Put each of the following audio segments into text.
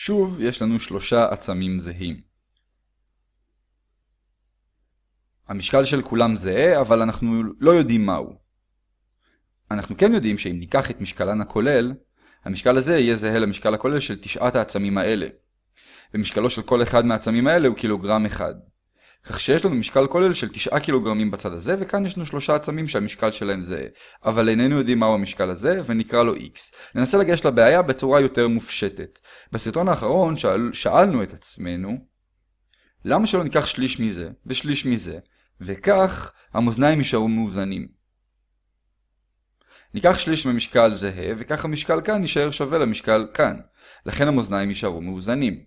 שוב, יש לנו שלושה עצמים זהים. המשקל של כולם זהה, אבל אנחנו לא יודעים מהו. אנחנו כן יודעים שאם ניקח את משקלן הכולל, המשקל הזה יהיה זהה למשקל הכולל של תשעת העצמים האלה. ומשקלו של כל אחד מהעצמים האלה הוא קילוגרם אחד. כך שיש לנו משקל כולל של 9 קילוגרמים בצד הזה, וכאן יש לנו שלושה עצמים שהמשקל שלהם זהה. אבל איננו יודעים מהו המשקל הזה, ונקרא לו x. ננסה לגשת לבעיה בצורה יותר מופשטת. בסרטון האחרון שאל, שאלנו את עצמנו, למה שלא ניקח שליש מזה, ושליש מזה, וכך המאזניים יישארו מאוזנים. ניקח שליש ממשקל זהה, וכך המשקל כאן יישאר שווה למשקל כאן. לכן המאזניים יישארו מאוזנים.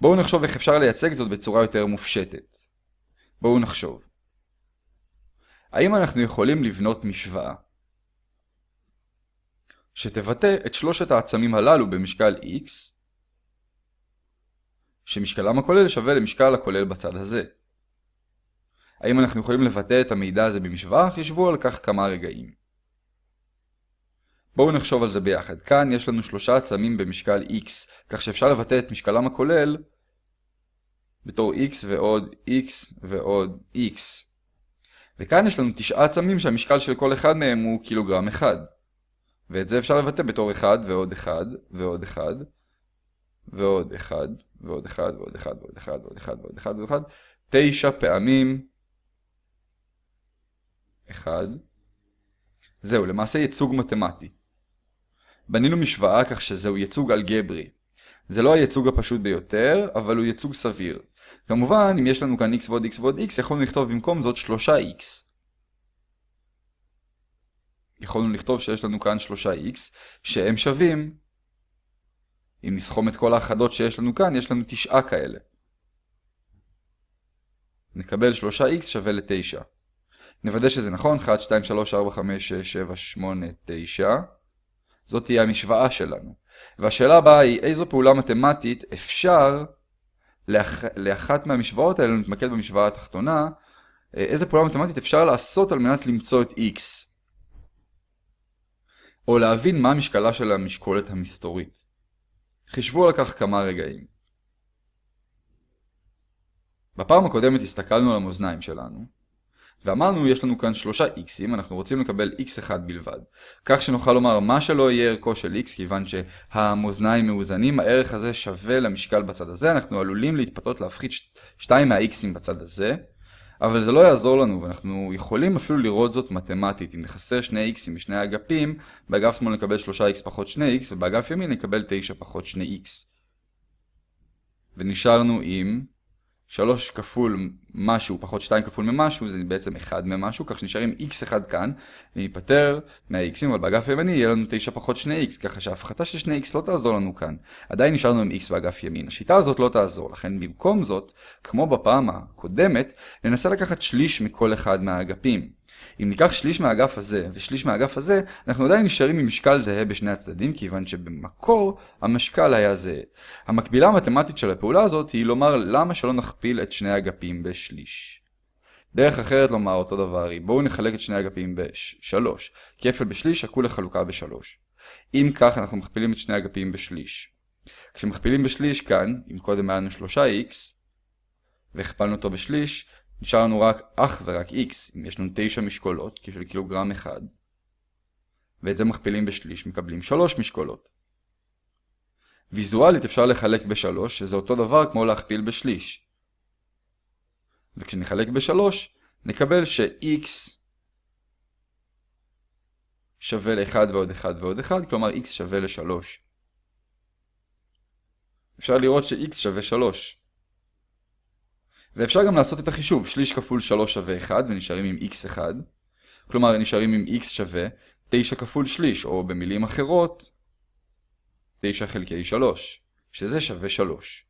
בואו נחשוב איך אפשר לייצג זאת בצורה יותר מופשטת. בואו נחשוב. האם אנחנו יכולים לבנות משוואה שתבטא את שלושת העצמים הללו במשקל x, שמשקלם הכולל שווה למשקל הכולל בצד הזה? האם אנחנו יכולים לבטא את המידע הזה במשוואה? חישבו על כך כמה רגעים. בואו נחשוב על זה ביחד. כאן יש לנו שלושה עצמים במשקל x, כך שאפשר לבטא את משקלם הכולל בתור x ועוד x ועוד x. וכאן יש לנו תשעה עצמים שהמשקל של כל אחד מהם הוא קילוגרם אחד. ואת זה אפשר לבטא בתור 1 ועוד 1 ועוד 1 ועוד 1 ועוד 1 ועוד 1 ועוד 1 ועוד 1 ועוד 1 ועוד 1 9 פעמים 1 זהו, למעשה ייצוג מתמטי. בנינו משוואה כך שזהו ייצוג אלגברי. זה לא הייצוג הפשוט ביותר, אבל הוא ייצוג סביר. כמובן, אם יש לנו כאן x ועוד x ועוד x, יכולנו לכתוב במקום זאת 3x. יכולנו לכתוב שיש לנו כאן 3x, שהם שווים, אם נסכום את כל האחדות שיש לנו כאן, יש לנו 9 כאלה. נקבל 3x שווה ל-9. נוודא שזה נכון, 1, 2, 3, 4, 5, 6, 7, 8, 9. זאת תהיה המשוואה שלנו. והשאלה הבאה היא, איזו פעולה מתמטית אפשר לאח... לאחת מהמשוואות האלה, נתמקד במשוואה התחתונה, אה, איזה פעולה מתמטית אפשר לעשות על מנת למצוא את x. או להבין מה משקלה של המשקולת המסתורית. חישבו על כך כמה רגעים. בפעם הקודמת הסתכלנו על המאזניים שלנו, ואמרנו יש לנו כאן שלושה x'ים, אנחנו רוצים לקבל x1 בלבד. כך שנוכל לומר מה שלא יהיה ערכו של x, כיוון שהמאזניים מאוזנים, הערך הזה שווה למשקל בצד הזה, אנחנו עלולים להתפתות להפחית 2 מה-x'ים בצד הזה, אבל זה לא יעזור לנו, ואנחנו יכולים אפילו לראות זאת מתמטית. אם נחסר שני x'ים משני האגפים, באגף שמאל נקבל 3x פחות 2x, ובאגף ימין נקבל 9 פחות 2x. ונשארנו עם 3 כפול משהו פחות 2 כפול ממשהו זה בעצם 1 ממשהו, כך שנשארים x1 כאן, וניפטר מה-x'ים, אבל באגף הימני יהיה לנו 9 פחות 2x, ככה שההפחתה של 2x לא תעזור לנו כאן. עדיין נשארנו עם x באגף ימין. השיטה הזאת לא תעזור, לכן במקום זאת, כמו בפעם הקודמת, ננסה לקחת שליש מכל אחד מהאגפים. אם ניקח שליש מהאגף הזה ושליש מהאגף הזה, אנחנו עדיין נשארים עם משקל זהה בשני הצדדים, כיוון שבמקור המשקל היה זהה. המקבילה המתמטית של הפעולה הזאת היא לומר למה שלא נכפיל את שני האגפים בשליש. דרך אחרת לומר אותו דבר היא בואו נחלק את שני האגפים ב-3. כפל בשליש שקול לחלוקה ב-3. אם כך אנחנו מכפילים את שני האגפים בשליש. כשמכפילים בשליש כאן, אם קודם היה לנו 3x, והכפלנו אותו בשליש, נשאר לנו רק אך ורק x, אם יש לנו 9 משקולות, של קילוגרם אחד, ואת זה מכפילים בשליש, מקבלים 3 משקולות. ויזואלית אפשר לחלק ב-3, שזה אותו דבר כמו להכפיל בשליש. וכשנחלק ב-3, נקבל ש-x שווה ל-1 ועוד 1 ועוד 1, כלומר x שווה ל-3. אפשר לראות ש-x שווה 3. ואפשר גם לעשות את החישוב, שליש כפול 3 שווה 1 ונשארים עם x1, כלומר נשארים עם x שווה 9 כפול שליש, או במילים אחרות 9 חלקי 3, שזה שווה 3.